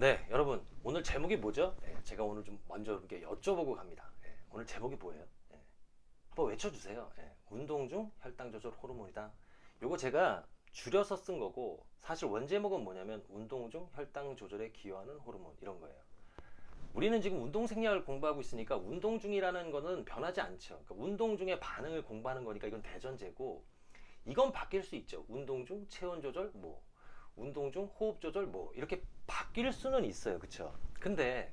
네, 여러분 오늘 제목이 뭐죠? 네, 제가 오늘 좀 먼저 이렇게 여쭤보고 갑니다. 네, 오늘 제목이 뭐예요? 네, 한번 외쳐주세요. 네, 운동 중 혈당 조절 호르몬이다. 요거 제가 줄여서 쓴 거고 사실 원제목은 뭐냐면 운동 중 혈당 조절에 기여하는 호르몬 이런 거예요. 우리는 지금 운동 생략을 공부하고 있으니까 운동 중이라는 거는 변하지 않죠. 그러니까 운동 중에 반응을 공부하는 거니까 이건 대전제고 이건 바뀔 수 있죠. 운동 중 체온 조절 뭐 운동 중 호흡 조절 뭐 이렇게 바뀔 수는 있어요. 그쵸? 근데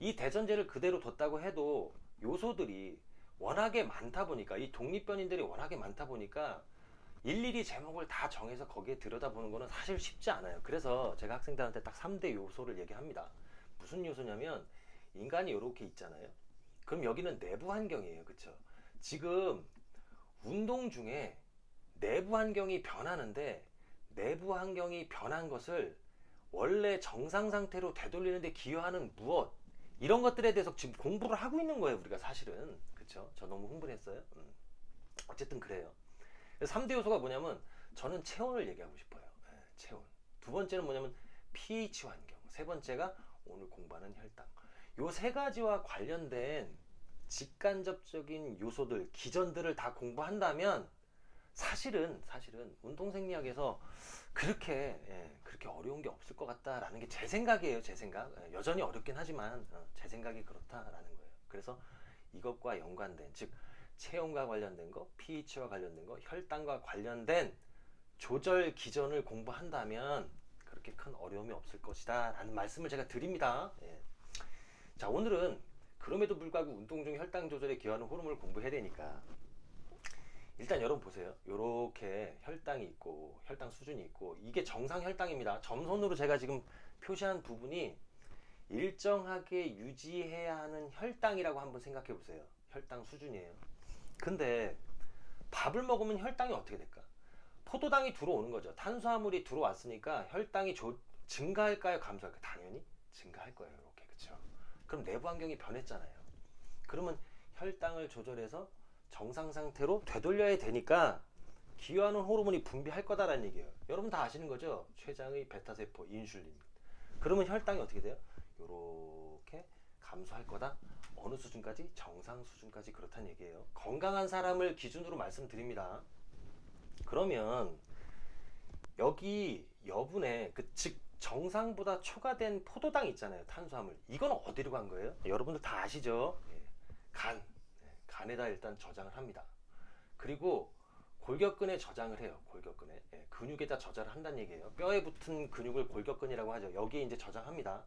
이 대전제를 그대로 뒀다고 해도 요소들이 워낙에 많다 보니까 이 독립변인들이 워낙에 많다 보니까 일일이 제목을 다 정해서 거기에 들여다보는 거는 사실 쉽지 않아요. 그래서 제가 학생들한테 딱 3대 요소를 얘기합니다. 무슨 요소냐면 인간이 이렇게 있잖아요. 그럼 여기는 내부 환경이에요. 그쵸? 지금 운동 중에 내부 환경이 변하는데 내부 환경이 변한 것을 원래 정상 상태로 되돌리는데 기여하는 무엇 이런 것들에 대해서 지금 공부를 하고 있는 거예요 우리가 사실은. 그쵸? 저 너무 흥분했어요? 음. 어쨌든 그래요. 3대 요소가 뭐냐면 저는 체온을 얘기하고 싶어요. 네, 체온. 두 번째는 뭐냐면 pH 환경. 세 번째가 오늘 공부하는 혈당. 요 세 가지와 관련된 직간접적인 요소들 기전들을 다 공부한다면 사실은 사실은 운동 생리학에서 그렇게 예, 그렇게 어려운 게 없을 것 같다라는 게 제 생각이에요 제 생각. 예, 여전히 어렵긴 하지만 어, 제 생각이 그렇다라는 거예요. 그래서 이것과 연관된 즉 체온과 관련된 거 pH와 관련된 거 혈당과 관련된 조절 기전을 공부한다면 그렇게 큰 어려움이 없을 것이다 라는 말씀을 제가 드립니다. 예. 자 오늘은 그럼에도 불구하고 운동 중 혈당 조절에 기여하는 호르몬을 공부해야 되니까 일단 여러분 보세요. 이렇게 혈당이 있고 혈당 수준이 있고 이게 정상 혈당입니다. 점선으로 제가 지금 표시한 부분이 일정하게 유지해야 하는 혈당이라고 한번 생각해 보세요. 혈당 수준이에요. 근데 밥을 먹으면 혈당이 어떻게 될까? 포도당이 들어오는 거죠. 탄수화물이 들어왔으니까 혈당이 조, 증가할까요? 감소할까요? 당연히 증가할 거예요. 이렇게. 그쵸? 그럼 내부 환경이 변했잖아요. 그러면 혈당을 조절해서 정상 상태로 되돌려야 되니까 기여하는 호르몬이 분비할 거다라는 얘기예요. 여러분 다 아시는 거죠? 췌장의 베타세포, 인슐린. 그러면 혈당이 어떻게 돼요? 이렇게 감소할 거다. 어느 수준까지? 정상 수준까지 그렇다는 얘기예요. 건강한 사람을 기준으로 말씀드립니다. 그러면 여기 여분의 그즉 정상보다 초과된 포도당 있잖아요. 탄수화물. 이건 어디로 간 거예요? 여러분들 다 아시죠? 예. 간. 간에다 일단 저장을 합니다. 그리고 골격근에 저장을 해요. 골격근에. 예, 근육에다 저장을 한다는 얘기예요. 뼈에 붙은 근육을 골격근이라고 하죠. 여기에 이제 저장합니다.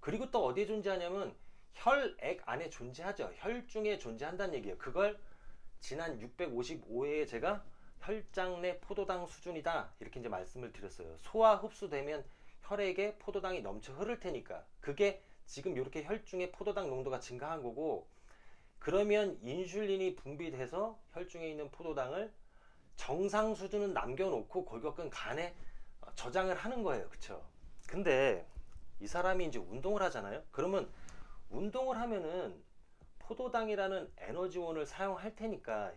그리고 또 어디에 존재하냐면 혈액 안에 존재하죠. 혈중에 존재한다는 얘기예요. 그걸 지난 655회에 제가 혈장 내 포도당 수준이다. 이렇게 이제 말씀을 드렸어요. 소화 흡수되면 혈액에 포도당이 넘쳐 흐를 테니까 그게 지금 이렇게 혈중의 포도당 농도가 증가한 거고 그러면 인슐린이 분비돼서 혈중에 있는 포도당을 정상 수준은 남겨놓고 골격근 간에 저장을 하는 거예요. 그쵸? 근데 이 사람이 이제 운동을 하잖아요. 그러면 운동을 하면은 포도당이라는 에너지원을 사용할 테니까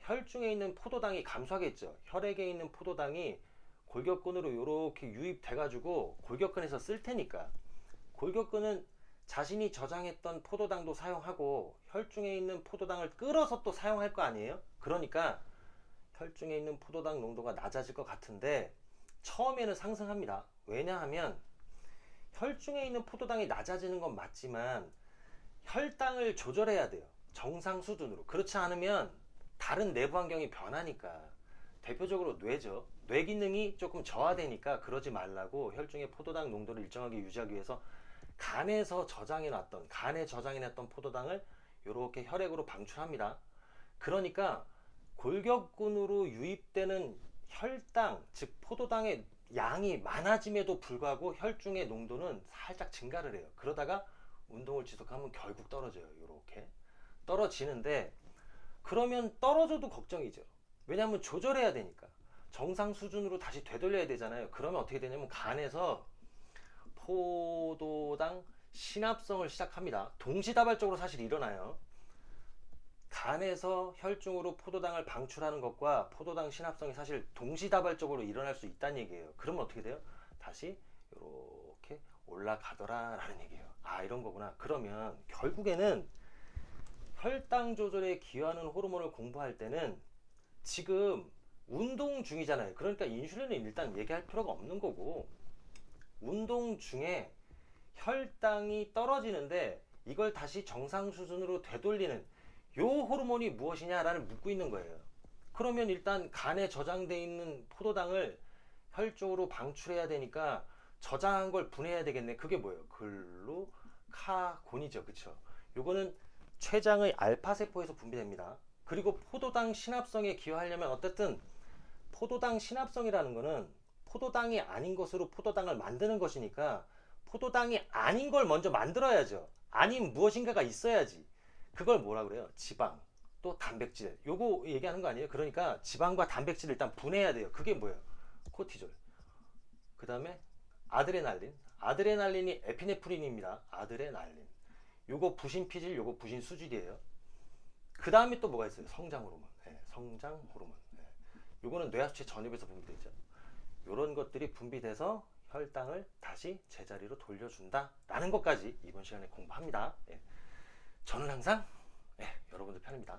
혈중에 있는 포도당이 감소하겠죠. 혈액에 있는 포도당이 골격근으로 이렇게 유입돼 가지고 골격근에서 쓸 테니까 골격근은 자신이 저장했던 포도당도 사용하고 혈중에 있는 포도당을 끌어서 또 사용할 거 아니에요? 그러니까 혈중에 있는 포도당 농도가 낮아질 것 같은데 처음에는 상승합니다. 왜냐하면 혈중에 있는 포도당이 낮아지는 건 맞지만 혈당을 조절해야 돼요. 정상 수준으로. 그렇지 않으면 다른 내부 환경이 변하니까 대표적으로 뇌죠. 뇌 기능이 조금 저하되니까 그러지 말라고 혈중의 포도당 농도를 일정하게 유지하기 위해서 간에서 저장해 놨던 간에 저장해 놨던 포도당을 이렇게 혈액으로 방출합니다. 그러니까 골격근으로 유입되는 혈당 즉 포도당의 양이 많아짐에도 불구하고 혈중의 농도는 살짝 증가를 해요. 그러다가 운동을 지속하면 결국 떨어져요. 이렇게 떨어지는데 그러면 떨어져도 걱정이죠. 왜냐하면 조절해야 되니까 정상 수준으로 다시 되돌려야 되잖아요. 그러면 어떻게 되냐면 간에서 포도당 신합성을 시작합니다. 동시다발적으로 사실 일어나요. 간에서 혈중으로 포도당을 방출하는 것과 포도당 신합성이 사실 동시다발적으로 일어날 수 있다는 얘기예요. 그러면 어떻게 돼요? 다시 이렇게 올라가더라 라는 얘기예요. 아 이런 거구나. 그러면 결국에는 혈당 조절에 기여하는 호르몬을 공부할 때는 지금 운동 중이잖아요. 그러니까 인슐린은 일단 얘기할 필요가 없는 거고 운동 중에 혈당이 떨어지는데 이걸 다시 정상 수준으로 되돌리는 요 호르몬이 무엇이냐라는 묻고 있는 거예요. 그러면 일단 간에 저장돼 있는 포도당을 혈 쪽으로 방출해야 되니까 저장한 걸 분해해야 되겠네. 그게 뭐예요? 글루카곤이죠. 그쵸? 요거는 췌장의 알파 세포에서 분비됩니다. 그리고 포도당 신합성에 기여하려면 어쨌든 포도당 신합성이라는 거는 포도당이 아닌 것으로 포도당을 만드는 것이니까 포도당이 아닌 걸 먼저 만들어야죠. 아닌 무엇인가가 있어야지. 그걸 뭐라 그래요? 지방, 또 단백질. 요거 얘기하는 거 아니에요? 그러니까 지방과 단백질을 일단 분해해야 돼요. 그게 뭐예요? 코티졸. 그 다음에 아드레날린. 아드레날린이 에피네프린입니다. 아드레날린. 요거 부신 피질, 요거 부신 수질이에요. 그 다음에 또 뭐가 있어요? 성장 호르몬. 예, 성장 호르몬. 예. 요거는 뇌하수체 전엽에서 분비되죠. 요런 것들이 분비돼서 혈당을 다시 제자리로 돌려준다 라는 것까지 이번 시간에 공부합니다. 예. 저는 항상 예, 여러분들 편입니다.